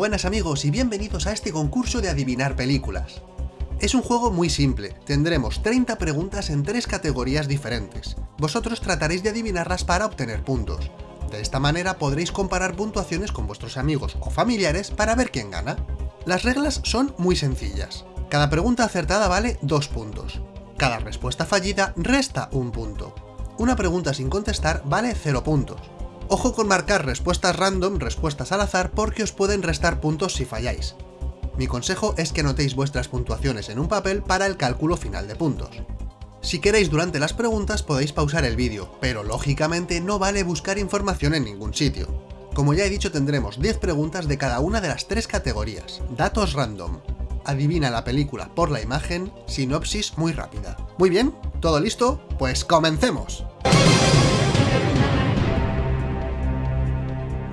Buenas amigos y bienvenidos a este concurso de adivinar películas. Es un juego muy simple, tendremos 30 preguntas en tres categorías diferentes. Vosotros trataréis de adivinarlas para obtener puntos. De esta manera podréis comparar puntuaciones con vuestros amigos o familiares para ver quién gana. Las reglas son muy sencillas. Cada pregunta acertada vale 2 puntos. Cada respuesta fallida resta un punto. Una pregunta sin contestar vale 0 puntos. Ojo con marcar respuestas random, respuestas al azar, porque os pueden restar puntos si falláis. Mi consejo es que anotéis vuestras puntuaciones en un papel para el cálculo final de puntos. Si queréis durante las preguntas podéis pausar el vídeo, pero lógicamente no vale buscar información en ningún sitio. Como ya he dicho tendremos 10 preguntas de cada una de las tres categorías. Datos random. Adivina la película por la imagen, sinopsis muy rápida. Muy bien, ¿todo listo? Pues comencemos.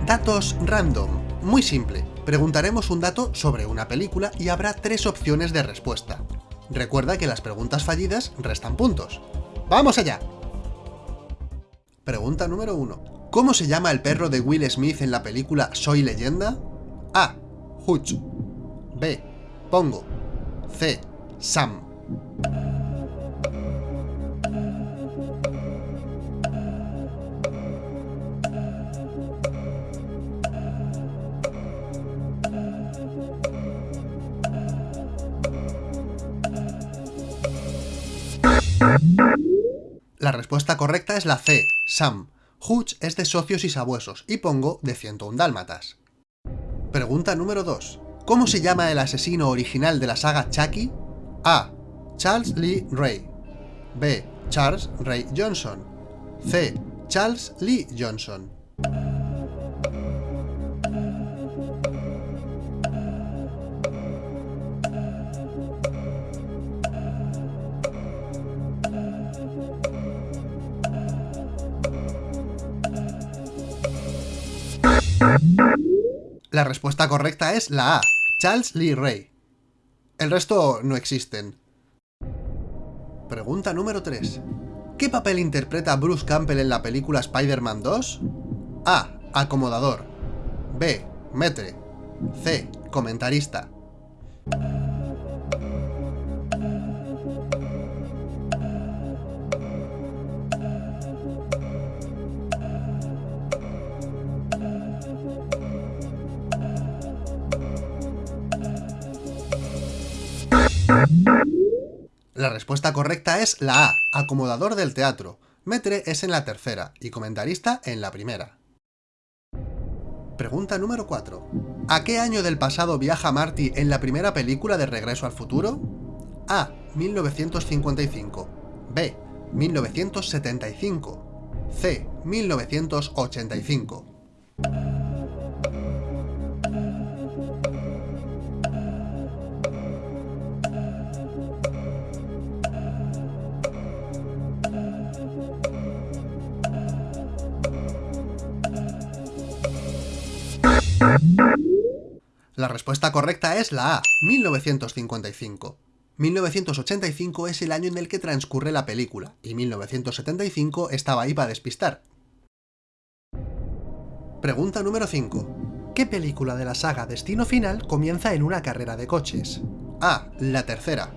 Datos random. Muy simple. Preguntaremos un dato sobre una película y habrá tres opciones de respuesta. Recuerda que las preguntas fallidas restan puntos. ¡Vamos allá! Pregunta número 1. ¿Cómo se llama el perro de Will Smith en la película Soy Leyenda? A. Hutch B. Pongo C. Sam La respuesta correcta es la C, Sam. Hutch es de socios y sabuesos y Pongo de 101 dálmatas. Pregunta número 2. ¿Cómo se llama el asesino original de la saga Chucky? A. Charles Lee Ray. B. Charles Ray Johnson. C. Charles Lee Johnson. La respuesta correcta es la A, Charles Lee Ray. El resto no existen. Pregunta número 3. ¿Qué papel interpreta Bruce Campbell en la película Spider-Man 2? A. Acomodador. B. Metre. C. Comentarista. La respuesta correcta es la A, acomodador del teatro. Metre es en la tercera y comentarista en la primera. Pregunta número 4. ¿A qué año del pasado viaja Marty en la primera película de Regreso al Futuro? A. 1955 B. 1975 C. 1985 La respuesta correcta es la A, 1955. 1985 es el año en el que transcurre la película, y 1975 estaba ahí para despistar. Pregunta número 5. ¿Qué película de la saga Destino Final comienza en una carrera de coches? A. La tercera.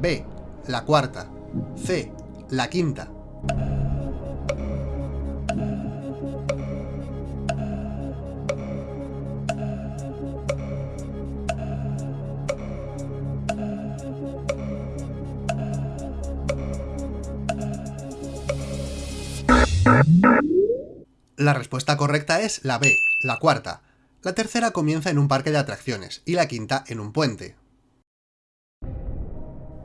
B. La cuarta. C. La quinta. La respuesta correcta es la B, la cuarta. La tercera comienza en un parque de atracciones y la quinta en un puente.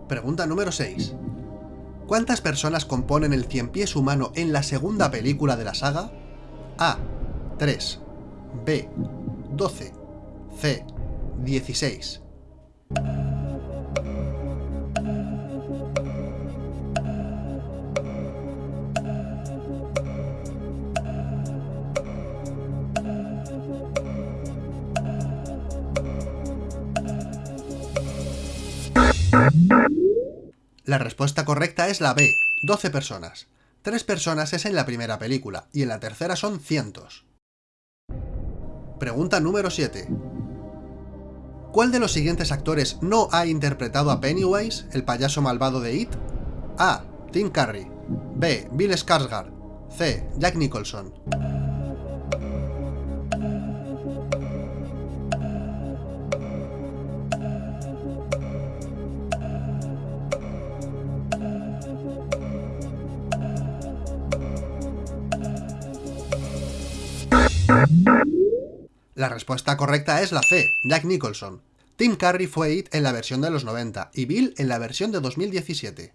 Pregunta número 6. ¿Cuántas personas componen el cien pies humano en la segunda película de la saga? A. 3. B. 12. C. 16. La respuesta correcta es la B, 12 personas. Tres personas es en la primera película, y en la tercera son cientos. Pregunta número 7. ¿Cuál de los siguientes actores no ha interpretado a Pennywise, el payaso malvado de It? A. Tim Curry B. Bill Skarsgård C. Jack Nicholson La respuesta correcta es la C, Jack Nicholson. Tim Curry fue It en la versión de los 90 y Bill en la versión de 2017.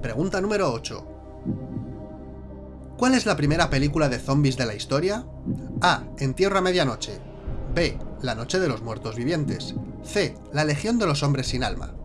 Pregunta número 8. ¿Cuál es la primera película de zombies de la historia? A. Entierro a medianoche. B. La noche de los muertos vivientes. C. La legión de los hombres sin alma.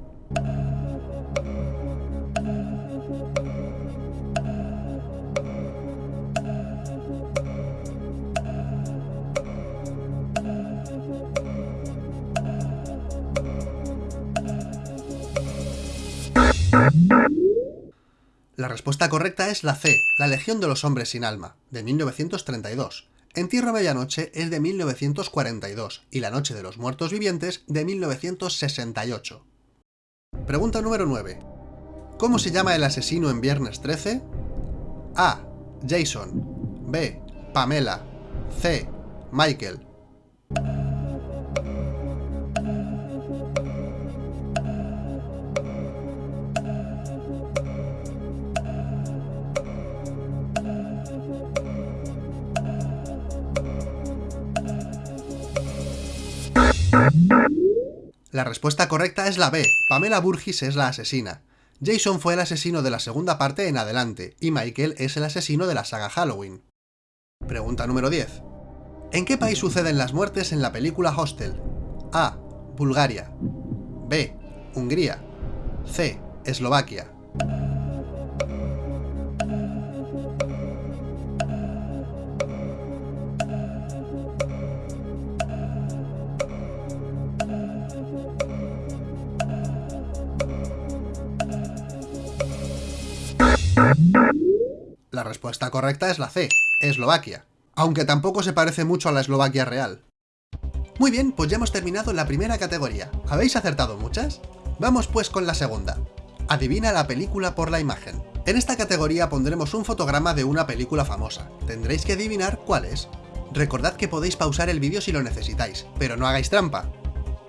La respuesta correcta es la C, La Legión de los Hombres Sin Alma, de 1932. Entierro a Medianoche es de 1942 y La Noche de los Muertos Vivientes de 1968. Pregunta número 9. ¿Cómo se llama el asesino en Viernes 13? A. Jason B. Pamela C. Michael La respuesta correcta es la B. Pamela Burgis es la asesina. Jason fue el asesino de la segunda parte en adelante, y Michael es el asesino de la saga Halloween. Pregunta número 10. ¿En qué país suceden las muertes en la película Hostel? A. Bulgaria. B. Hungría. C. Eslovaquia. Respuesta correcta es la C, Eslovaquia, aunque tampoco se parece mucho a la Eslovaquia real. Muy bien, pues ya hemos terminado la primera categoría. ¿Habéis acertado muchas? Vamos pues con la segunda. Adivina la película por la imagen. En esta categoría pondremos un fotograma de una película famosa. Tendréis que adivinar cuál es. Recordad que podéis pausar el vídeo si lo necesitáis, pero no hagáis trampa.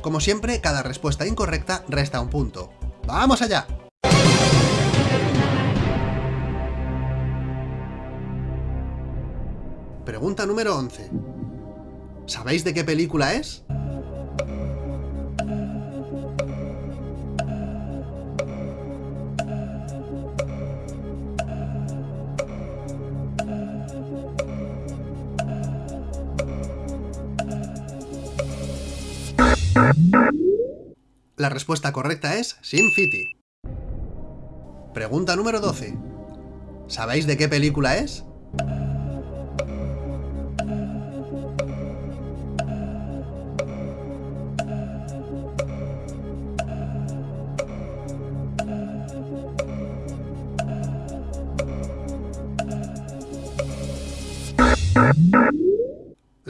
Como siempre, cada respuesta incorrecta resta un punto. ¡Vamos allá! Pregunta número 11. ¿Sabéis de qué película es? La respuesta correcta es Sin City. Pregunta número 12. ¿Sabéis de qué película es?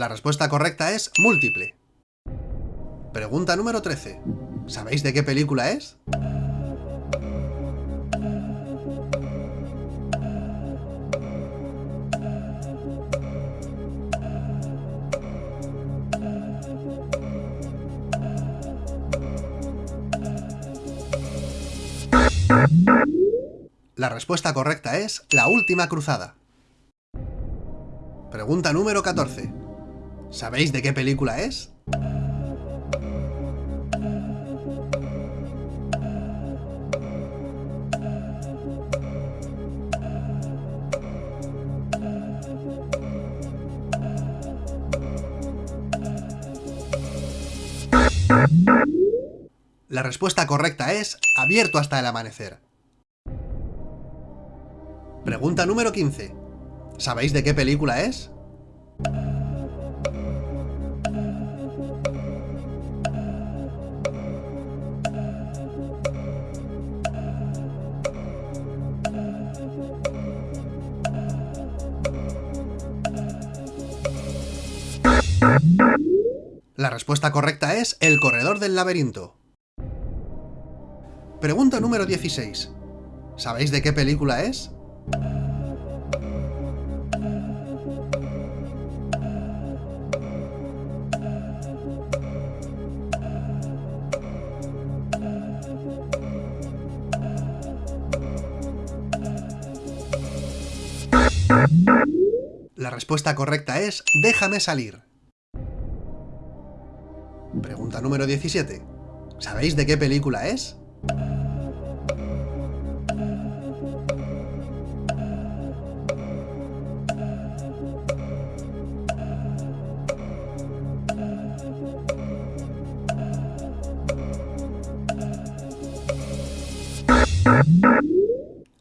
La respuesta correcta es múltiple. Pregunta número 13. ¿Sabéis de qué película es? La respuesta correcta es La Última Cruzada. Pregunta número 14. ¿Sabéis de qué película es? La respuesta correcta es abierto hasta el amanecer. Pregunta número 15. ¿Sabéis de qué película es? La respuesta correcta es El corredor del laberinto. Pregunta número 16. ¿Sabéis de qué película es? La respuesta correcta es Déjame salir. Número 17. ¿Sabéis de qué película es?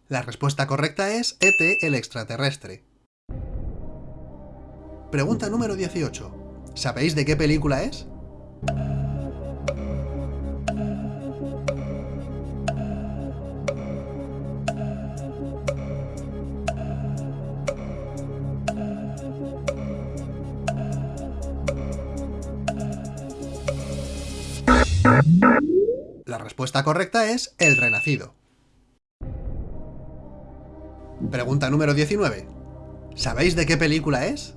La respuesta correcta es ET el extraterrestre. Pregunta número 18. ¿Sabéis de qué película es? Respuesta correcta es El Renacido. Pregunta número 19. ¿Sabéis de qué película es?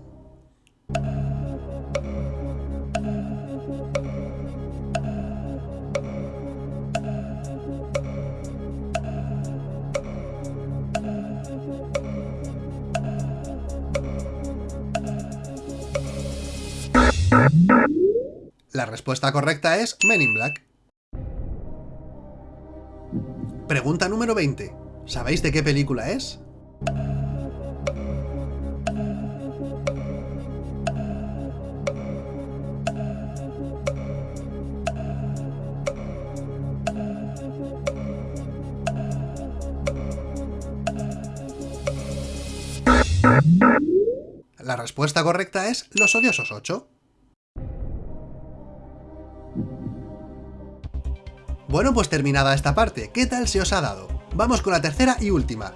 La respuesta correcta es Men in Black. Pregunta número 20. ¿Sabéis de qué película es? La respuesta correcta es Los Odiosos 8. Bueno, pues terminada esta parte, ¿qué tal se os ha dado? Vamos con la tercera y última.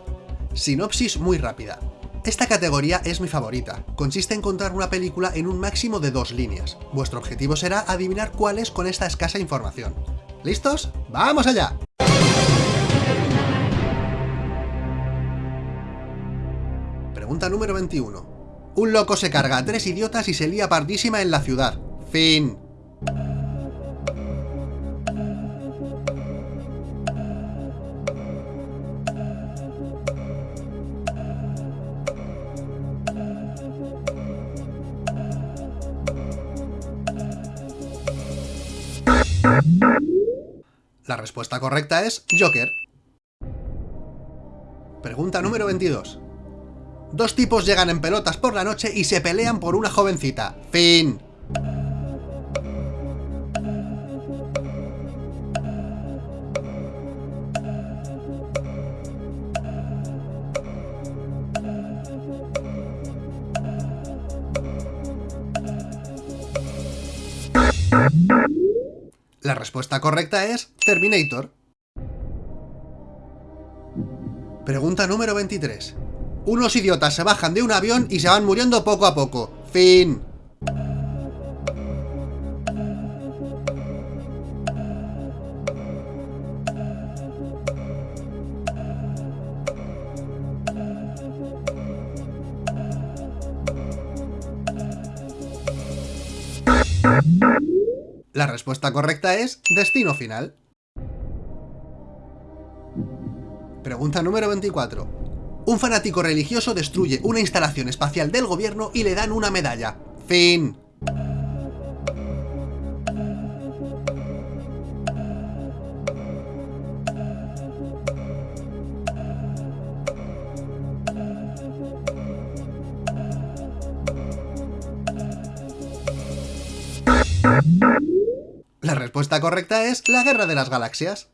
Sinopsis muy rápida. Esta categoría es mi favorita. Consiste en contar una película en un máximo de dos líneas. Vuestro objetivo será adivinar cuál es con esta escasa información. ¿Listos? ¡Vamos allá! Pregunta número 21. Un loco se carga a tres idiotas y se lía pardísima en la ciudad. Fin. La respuesta correcta es Joker. Pregunta número 22. Dos tipos llegan en pelotas por la noche y se pelean por una jovencita. Fin. La respuesta correcta es Terminator. Pregunta número 23. Unos idiotas se bajan de un avión y se van muriendo poco a poco. Fin. La respuesta correcta es Destino Final. Pregunta número 24. Un fanático religioso destruye una instalación espacial del gobierno y le dan una medalla. Fin. Respuesta correcta es la Guerra de las Galaxias.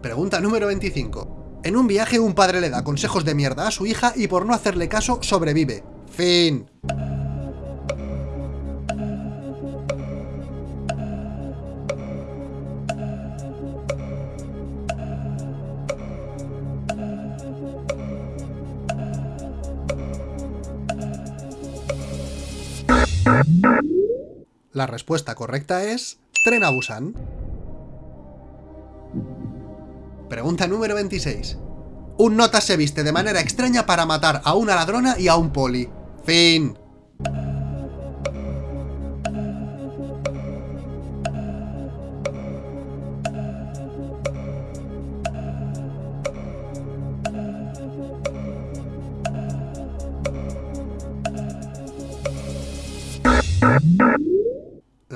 Pregunta número 25. En un viaje un padre le da consejos de mierda a su hija y por no hacerle caso sobrevive. Fin. La respuesta correcta es Tren a Busan. Pregunta número 26. Un nota se viste de manera extraña para matar a una ladrona y a un poli. Fin.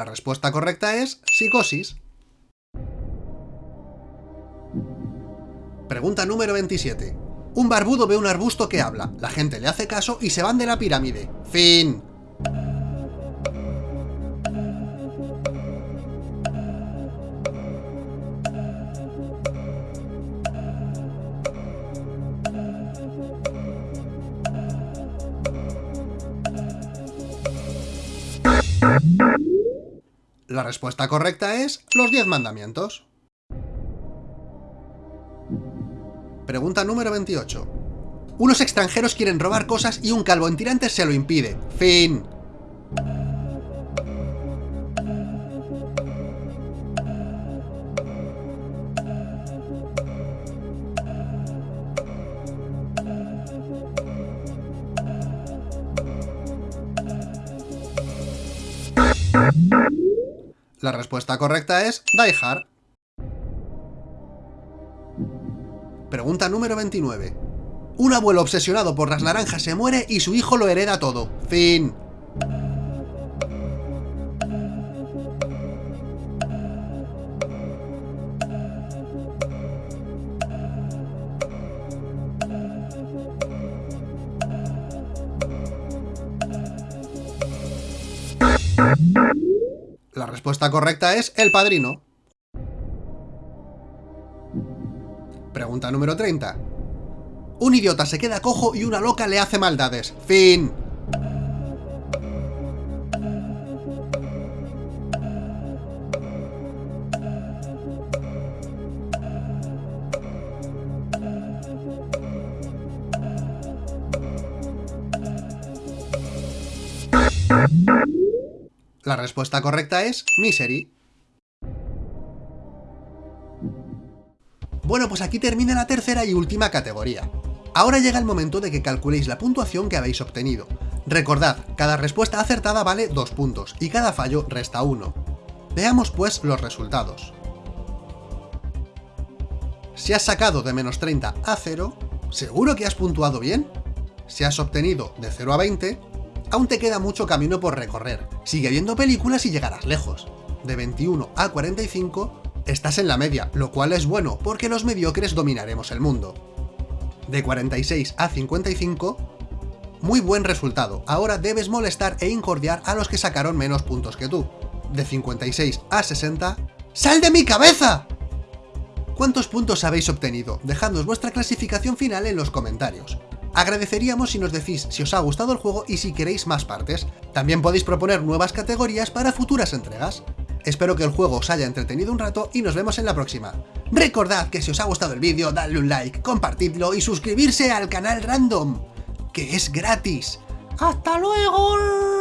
La respuesta correcta es psicosis. Pregunta número 27. Un barbudo ve un arbusto que habla, la gente le hace caso y se van de la pirámide. Fin. La respuesta correcta es los 10 mandamientos. Pregunta número 28. Unos extranjeros quieren robar cosas y un calvo en tirantes se lo impide. Fin. La respuesta correcta es Die Hard. Pregunta número 29. Un abuelo obsesionado por las naranjas se muere y su hijo lo hereda todo. Fin. Respuesta correcta es El Padrino. Pregunta número 30. Un idiota se queda cojo y una loca le hace maldades. Fin. La respuesta correcta es Misery. Bueno, pues aquí termina la tercera y última categoría. Ahora llega el momento de que calculéis la puntuación que habéis obtenido. Recordad, cada respuesta acertada vale 2 puntos y cada fallo resta 1. Veamos pues los resultados. Si has sacado de menos 30 a 0, ¿seguro que has puntuado bien? Si has obtenido de 0 a 20, aún te queda mucho camino por recorrer. Sigue viendo películas y llegarás lejos. De 21 a 45, estás en la media, lo cual es bueno, porque los mediocres dominaremos el mundo. De 46 a 55, muy buen resultado, ahora debes molestar e incordiar a los que sacaron menos puntos que tú. De 56 a 60, ¡Sal de mi cabeza! ¿Cuántos puntos habéis obtenido? Dejadnos vuestra clasificación final en los comentarios. Agradeceríamos si nos decís si os ha gustado el juego y si queréis más partes. También podéis proponer nuevas categorías para futuras entregas. Espero que el juego os haya entretenido un rato y nos vemos en la próxima. Recordad que si os ha gustado el vídeo, dadle un like, compartidlo y suscribirse al canal Random, que es gratis. ¡Hasta luego!